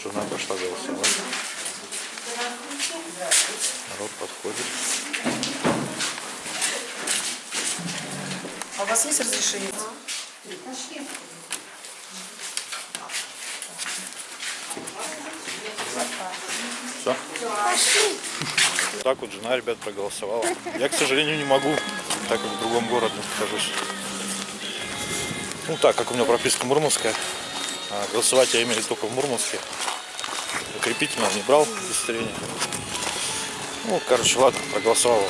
Жена пошла голосовать. Народ подходит. А у вас есть разрешение? Все? Так вот жена, ребят, проголосовала. Я, к сожалению, не могу, так как в другом городе нахожусь. Ну, так как у меня прописка мурманская, а голосовать я имею только в Мурманске. Укрепительного не брал удостоверение. Ну, короче, ладно, проголосовал.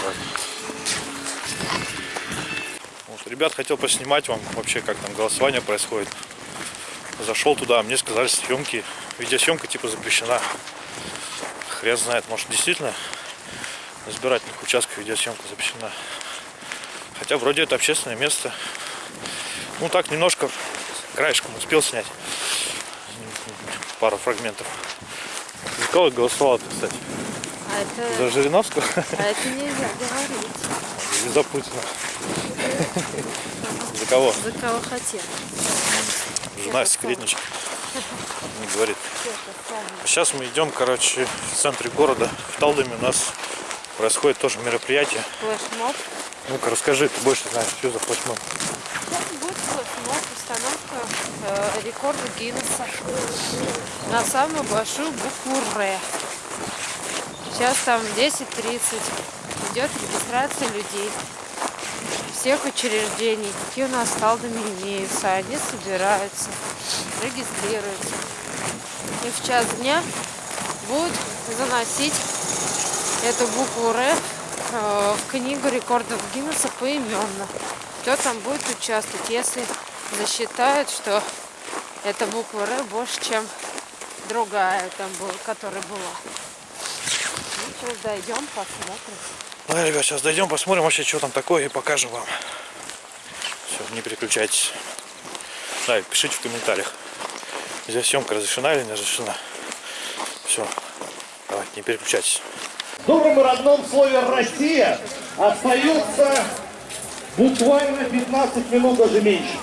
Вот, ребят, хотел поснимать вам вообще, как там голосование происходит. Зашел туда, мне сказали съемки, видеосъемка типа запрещена. Хрен знает, может действительно на избирательных участках видеосъемка запрещена. Хотя вроде это общественное место. Ну так немножко краешком успел снять пару фрагментов. За кого голосовал ты, кстати? А это, За Жириновского а это нельзя говорить. или за Путина? За кого? За кого хотел. Жена секретничает. Не говорит. Сейчас мы идем, короче, в центре города. В Талдоме у нас происходит тоже мероприятие. Флешмоб. Ну-ка, расскажи, ты больше знаешь, что за флешмоб. Будет флешмоб, установка э, рекорда Гиннесса на самую большую букву Р. Сейчас там 10.30 идет регистрация людей всех учреждений, какие у нас в Талдоме имеются. Они собираются, регистрируются. И в час дня будут заносить эту букву Р э, в книгу рекордов Гиннесса поименно. Кто там будет участвовать, если засчитают, что эта буква Р больше, чем другая, там была, которая была. Ну, сейчас дойдем, посмотрим. Ну, ребят, сейчас дойдем, посмотрим вообще, что там такое, и покажем вам. Все, не переключайтесь. Да, пишите в комментариях, здесь съемка разрешена или не разрешена. Все, давайте, не переключайтесь. В добром и родном слове «Россия» остается буквально 15 минут, даже меньше.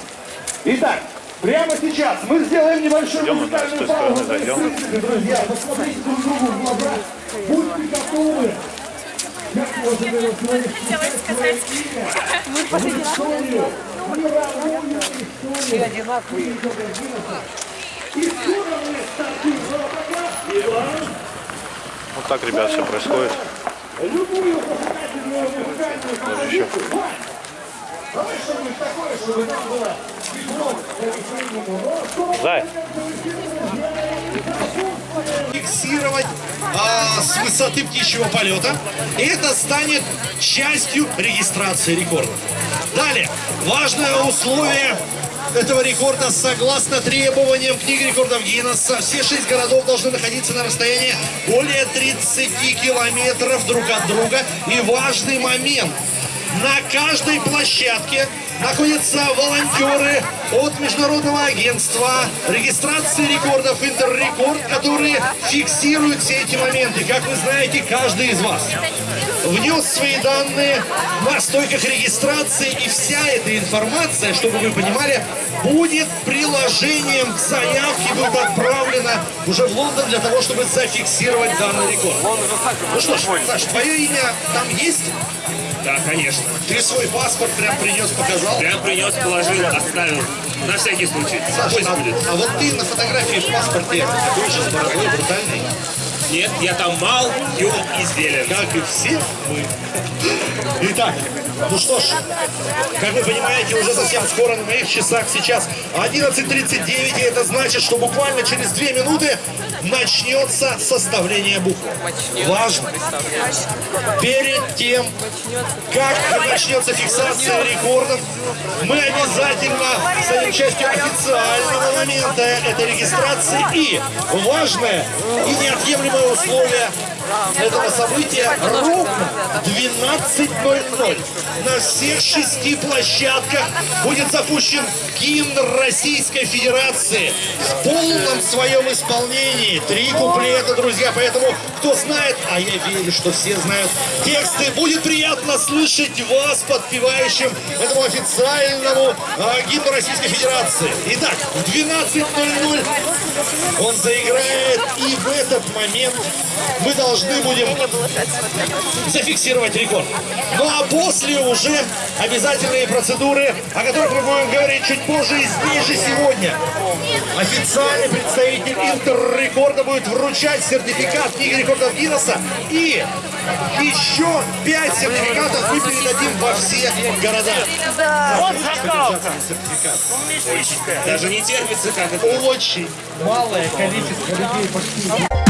Итак, прямо сейчас мы сделаем небольшую Идем, музыкальную паузу. зайдем. Друзья, посмотрите друг другу в глаза. Будьте готовы. Сказать. Мы историю, мировую историю. Все одинаковые. Вот так, ребят, все происходит. Зай, фиксировать а, с высоты птичьего полета. И это станет частью регистрации рекорда. Далее, важное условие этого рекорда согласно требованиям книги рекордов Гиннесса. Все шесть городов должны находиться на расстоянии более 30 километров друг от друга. И важный момент. На каждой площадке находятся волонтеры от Международного агентства регистрации рекордов Интеррекорд, которые фиксируют все эти моменты. Как вы знаете, каждый из вас внес свои данные на стойках регистрации, и вся эта информация, чтобы вы понимали, будет приложением к заявке, будет отправлена уже в Лондон для того, чтобы зафиксировать данный рекорд. Ну что ж, Саш, твое имя там есть? Да, конечно. Ты свой паспорт прям принес, показал? Прям принес, положил, оставил. На всякий случай. Саш, Пусть а, будет. а вот ты на фотографии в паспорте такой же с бородой брутальный, Нет, я там мал, юн и зелен. как и все мы. Итак, ну что ж, как вы понимаете, уже совсем скоро на моих часах сейчас 11.39, и это значит, что буквально через две минуты начнется составление буквы. Важно. Перед тем, как начнется фиксация рекордов, мы обязательно станем частью официального момента этой регистрации. И важное и неотъемлемое условие этого события ровно 12.00 на всех шести площадках будет запущен гимн Российской Федерации в полном своем исполнении. Три куплета, друзья, поэтому кто знает, а я верю, что все знают тексты, будет приятно слышать вас подпевающим этому официальному а, гимну Российской Федерации. Итак, в 12.00 он заиграет, и в этот момент мы должны будем зафиксировать рекорд. Ну а после уже обязательные процедуры, о которых мы будем говорить чуть позже и здесь же сегодня. Официальный представитель Интеррекорда будет вручать сертификат книги рекордов Гиннесса и еще пять сертификатов мы передадим во все города. Сертификат. Даже не терпится, как это. Очень малое количество людей пошли.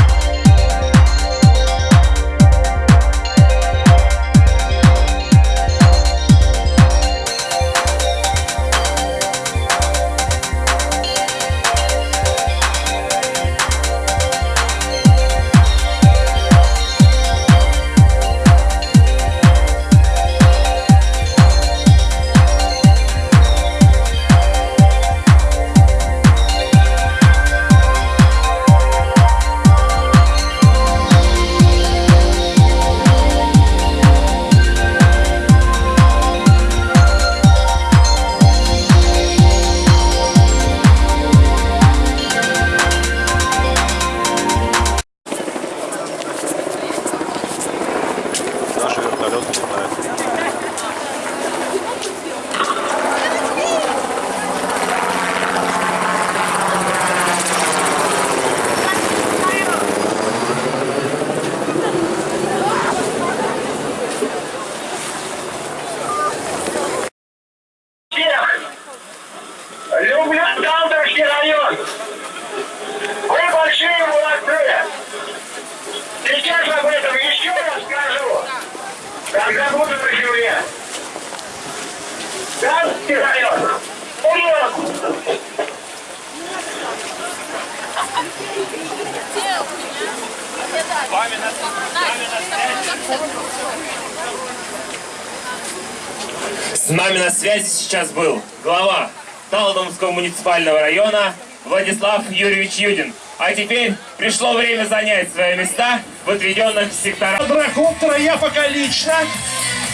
С нами на связи сейчас был глава Талдомского муниципального района Владислав Юрьевич Юдин. А теперь пришло время занять свои места в отведенных секторах. квадрокоптера я пока лично.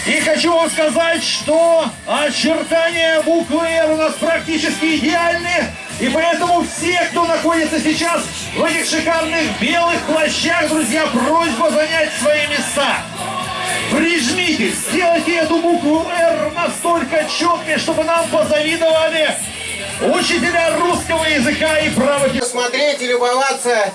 И хочу вам сказать, что очертания буквы «Р» у нас практически идеальны. И поэтому все, кто находится сейчас в этих шикарных белых плащах, друзья, просьба занять свои места. Прижмитесь, сделайте эту букву «Р» настолько четкой, чтобы нам позавидовали учителя русского языка и права смотреть и любоваться.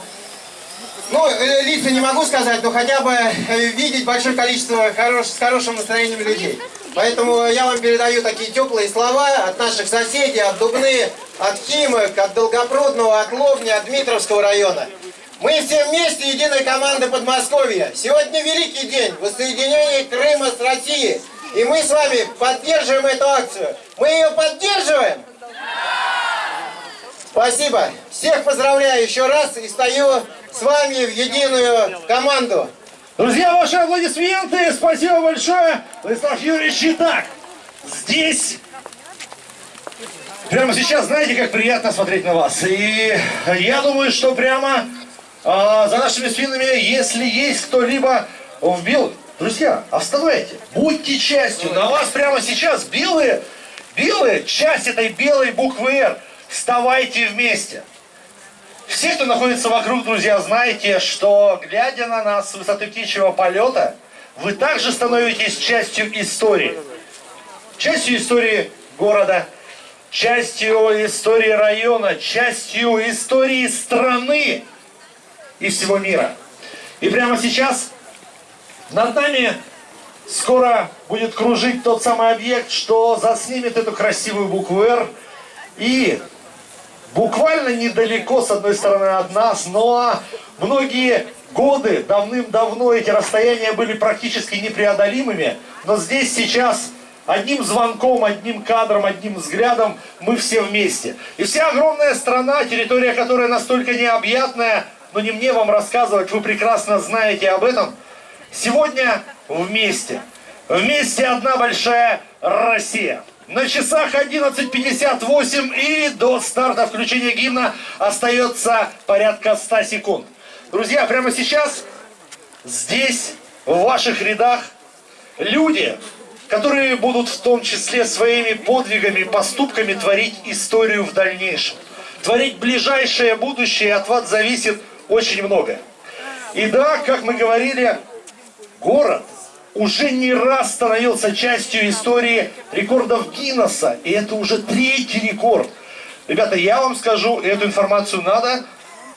Ну, э, лица не могу сказать, но хотя бы э, видеть большое количество хорош, с хорошим настроением людей. Поэтому я вам передаю такие теплые слова от наших соседей, от Дубны, от Химок, от Долгопрудного, от Лобни, от Дмитровского района. Мы все вместе единая команда Подмосковья. Сегодня великий день воссоединения Крыма с Россией. И мы с вами поддерживаем эту акцию. Мы ее поддерживаем? Спасибо. Всех поздравляю еще раз и стою с вами в единую команду. Друзья, ваши аплодисменты. Спасибо большое. Владислав Юрьевич, итак, здесь, прямо сейчас, знаете, как приятно смотреть на вас. И я думаю, что прямо а, за нашими спинами, если есть кто-либо в белых, друзья, оставайте, будьте частью. На вас прямо сейчас белые, белые, часть этой белой буквы «Р». Вставайте вместе. Все, кто находится вокруг, друзья, знаете, что, глядя на нас с высоты птичьего полета, вы также становитесь частью истории. Частью истории города, частью истории района, частью истории страны и всего мира. И прямо сейчас над нами скоро будет кружить тот самый объект, что заснимет эту красивую букву «Р» и буквально недалеко, с одной стороны, от нас, но многие годы, давным-давно эти расстояния были практически непреодолимыми, но здесь сейчас одним звонком, одним кадром, одним взглядом мы все вместе. И вся огромная страна, территория которой настолько необъятная, но не мне вам рассказывать, вы прекрасно знаете об этом. Сегодня вместе. Вместе одна большая Россия. На часах 11.58 и до старта включения гимна остается порядка 100 секунд. Друзья, прямо сейчас здесь, в ваших рядах, люди, которые будут в том числе своими подвигами, поступками творить историю в дальнейшем. Творить ближайшее будущее от вас зависит очень многое. И да, как мы говорили, город уже не раз становился частью истории рекордов Гиннесса. И это уже третий рекорд. Ребята, я вам скажу, эту информацию надо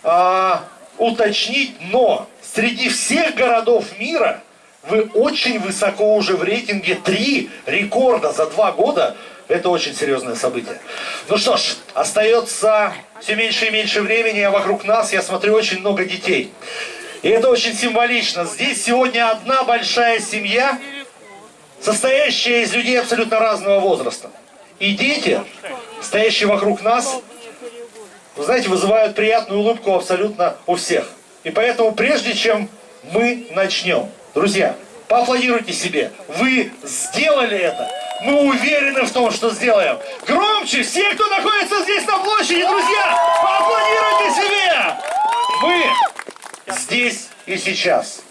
а, уточнить, но среди всех городов мира вы очень высоко уже в рейтинге. Три рекорда за два года. Это очень серьезное событие. Ну что ж, остается все меньше и меньше времени, а вокруг нас, я смотрю, очень много детей. И это очень символично. Здесь сегодня одна большая семья, состоящая из людей абсолютно разного возраста. И дети, стоящие вокруг нас, вы знаете, вызывают приятную улыбку абсолютно у всех. И поэтому, прежде чем мы начнем, друзья, поаплодируйте себе. Вы сделали это. Мы уверены в том, что сделаем. Громче! Все, кто находится здесь на площади, друзья, поаплодируйте себе! Мы здесь и сейчас.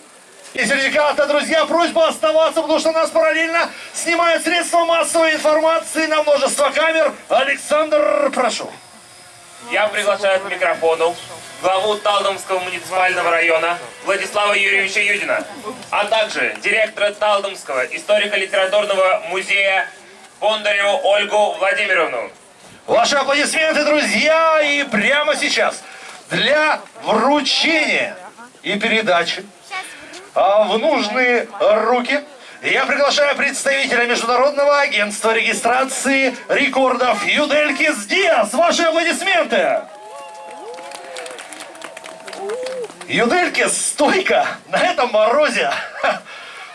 И сертификата, друзья, просьба оставаться, потому что нас параллельно снимают средства массовой информации на множество камер. Александр, прошу. Я приглашаю к микрофону главу Талдомского муниципального района Владислава Юрьевича Юдина, а также директора Талдомского историко-литературного музея Бондареву Ольгу Владимировну. Ваши аплодисменты, друзья, и прямо сейчас для вручения и передачи а, в нужные руки я приглашаю представителя Международного агентства регистрации рекордов Юделькис Диас. Ваши аплодисменты! Юделькис стойко на этом морозе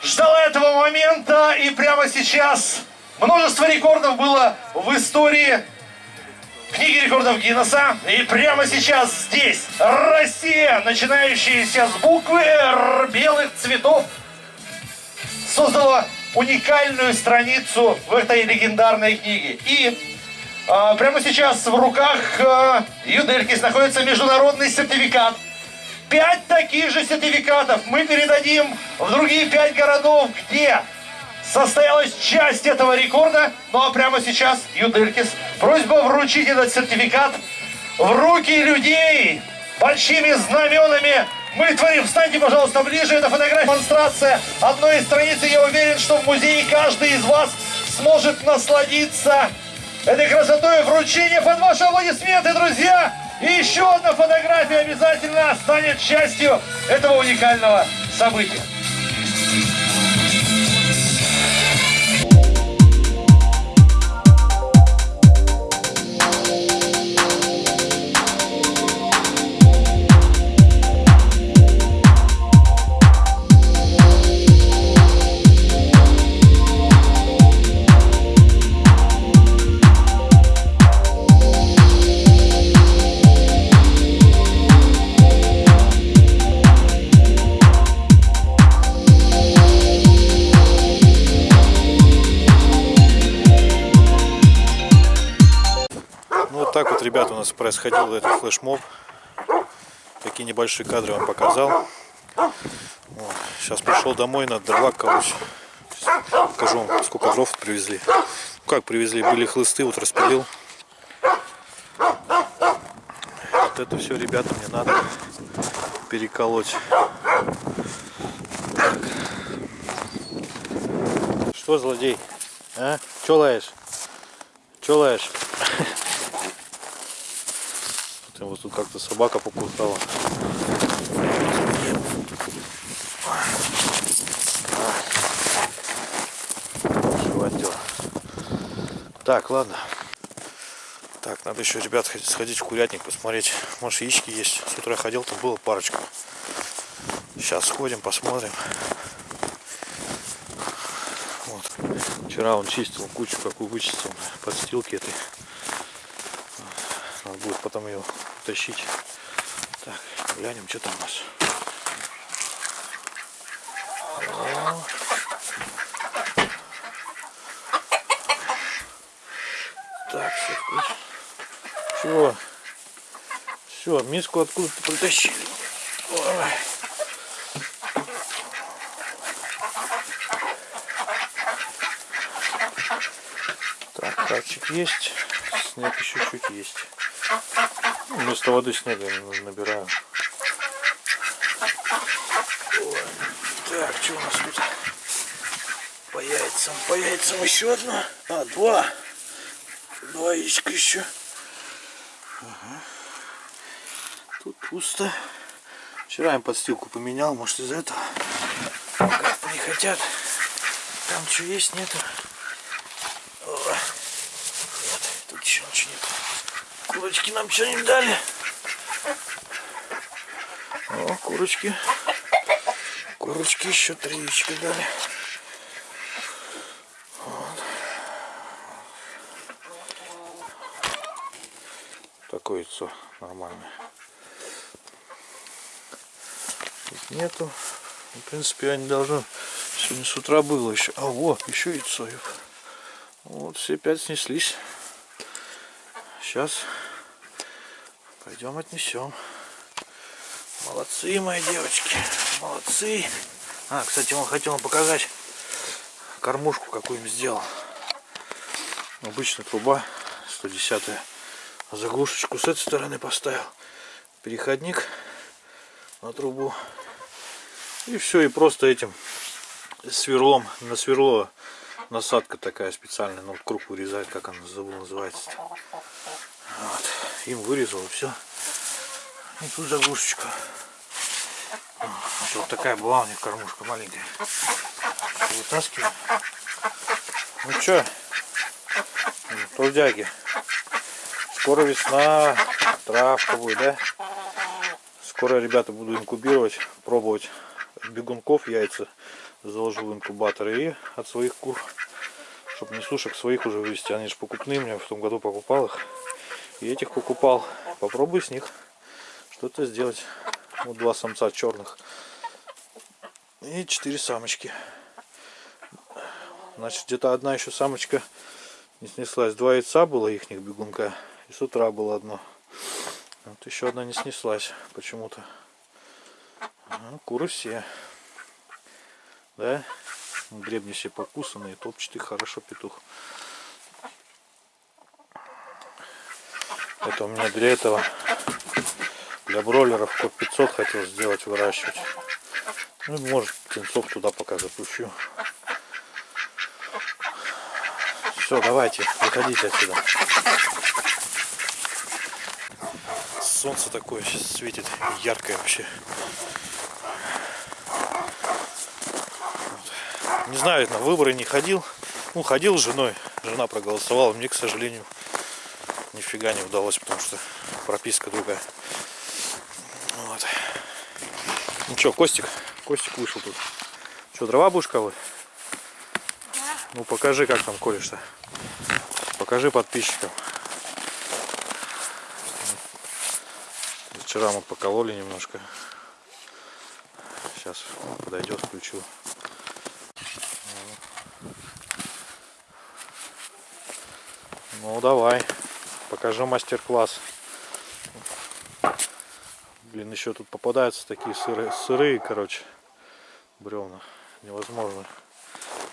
ждала этого момента и прямо сейчас множество рекордов было в истории книги рекордов Гиннесса. И прямо сейчас здесь Россия, начинающаяся с буквы Р белых цветов, создала уникальную страницу в этой легендарной книге. И а, прямо сейчас в руках а, Юделькис находится международный сертификат. Пять таких же сертификатов мы передадим в другие пять городов, где состоялась часть этого рекорда. Ну а прямо сейчас, Юделькис, просьба вручить этот сертификат в руки людей большими знаменами. Мы творим. Встаньте, пожалуйста, ближе. Это фотография, демонстрация одной из страниц. Я уверен, что в музее каждый из вас сможет насладиться этой красотой вручения под ваши аплодисменты, друзья. И еще одна фотография обязательно станет частью этого уникального события. Флешмоб. Такие небольшие кадры вам показал. Вот. Сейчас пришел домой на дрова. Сейчас покажу вам, сколько дров привезли. Ну, как привезли, были хлысты, вот распилил. Вот это все, ребята, мне надо переколоть. Так. Что, злодей? А? Че лаешь? Че лаешь? Смотрим, вот тут как-то собака покусала. Живодер. Так, ладно. Так, надо еще, ребят, сходить в курятник, посмотреть. Может, яички есть. С утра ходил, там было парочка. Сейчас сходим, посмотрим. Вот. Вчера он чистил кучу, какую вычистил, подстилки этой. Надо будет потом ее утащить. Так, Глянем, что там у нас. Так, все. Чего? Все, миску откуда-то притащили. Ой. Так, капчик есть. Снег еще чуть есть. Вместо воды снега набираю. Так, что у нас тут? По яйцам. По яйцам еще одно. А, два. Два яичка еще. Ага. Тут пусто. Вчера им подстилку поменял, может из-за этого. Как не хотят. Там что есть, нету. О, вот, тут еще ничего нет. Курочки нам что-нибудь дали. О, курочки. Курочки еще три яичка дали. такое яйцо нормальное. Тут нету. В принципе, я не должен. Сегодня с утра было еще. А вот, еще яйцо. Вот, все пять снеслись. Сейчас пойдем отнесем. Молодцы, мои девочки. Молодцы. А, кстати, он хотел вам показать кормушку, какую им сделал. Обычная труба 110 -я заглушечку с этой стороны поставил переходник на трубу и все и просто этим сверлом на сверло насадка такая специальная ну круг вырезает как она забыл называется вот. Им вырезал и все и тут заглушечка вот такая была у них кормушка маленькая вытаскиваем ну что трудяги Скоро весна, травка будет, да? Скоро, ребята, буду инкубировать, пробовать бегунков яйца. Заложу в инкубатор и от своих кур, чтобы не сушек своих уже вывести. Они же покупные, мне в том году покупал их. И этих покупал. Попробуй с них что-то сделать. Вот два самца черных. И четыре самочки. Значит, где-то одна еще самочка не снеслась. Два яйца было их бегунка. И с утра было одно. Вот еще одна не снеслась почему-то. Ну, куры все. Да? Гребни все покусанные, топчатый хорошо петух. Это у меня для этого, для бройлеров код 500 хотел сделать, выращивать. Ну, может, птенцов туда пока запущу. Все, давайте, выходите отсюда. солнце такое сейчас светит яркое вообще. Не знаю, на выборы не ходил. Ну, ходил с женой. Жена проголосовала. Мне, к сожалению, нифига не удалось, потому что прописка другая. Вот. Ну что, Костик? Костик вышел тут. Что, дрова будешь колоть? Да. Ну покажи, как там колешь-то. Покажи подписчикам. Вчера мы покололи немножко. Сейчас подойдет, включу. Ну давай, покажу мастер-класс. Блин, еще тут попадаются такие сырые, сырые, короче, бревна. Невозможно.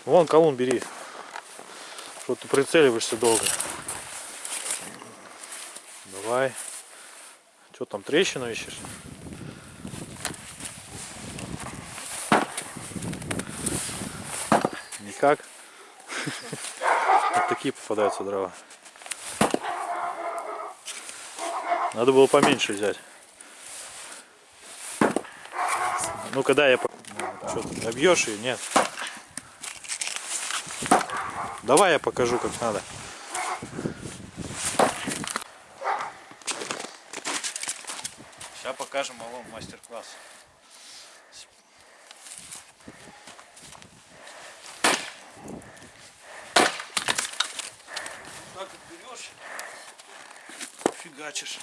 Вон колун бери. Что ты прицеливаешься долго. Давай. Что там, трещину ищешь? Никак? Вот такие попадаются дрова. Надо было поменьше взять. Ну когда я... Что ты, набьешь ее? Нет. Давай я покажу, как надо. Сейчас покажем малому мастер-класс. фигачишь.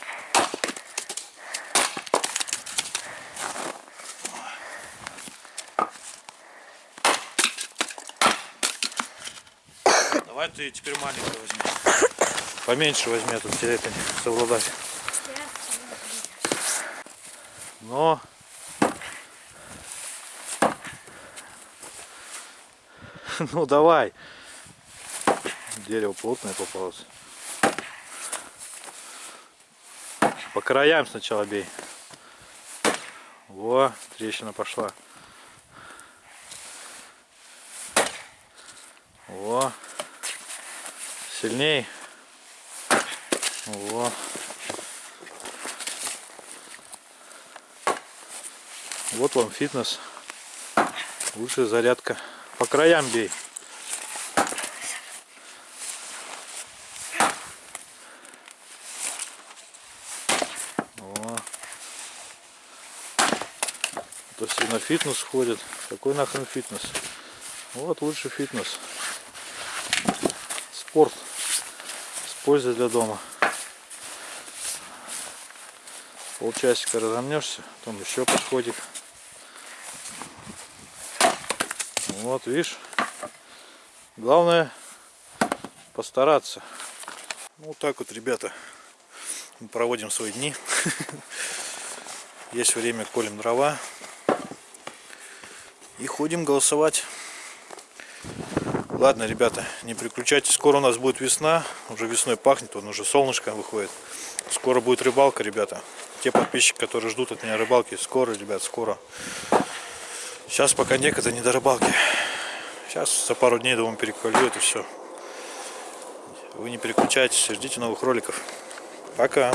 Давай ты теперь маленькую возьми. Поменьше возьми, а тут тебе совладать. Но... Ну давай. Дерево плотное попалось. По краям сначала бей. Во, трещина пошла. Во. Сильней. Во. Вот вам фитнес. Лучшая зарядка. По краям бей. Во. То все на фитнес ходят. Какой нахрен фитнес? Вот лучший фитнес. Спорт. С пользой для дома. Полчасика разомнешься, потом еще подходик. Вот, видишь. Главное постараться. Ну, вот так вот, ребята, мы проводим свои дни. Есть время, колем дрова. И ходим голосовать. Ладно, ребята, не переключайтесь. Скоро у нас будет весна. Уже весной пахнет, он уже солнышко выходит. Скоро будет рыбалка, ребята. Те подписчики, которые ждут от меня рыбалки, скоро, ребят, скоро. Сейчас пока некогда не до рыбалки. Сейчас за пару дней, думаю, переклюет и все. Вы не переключайтесь, ждите новых роликов. Пока.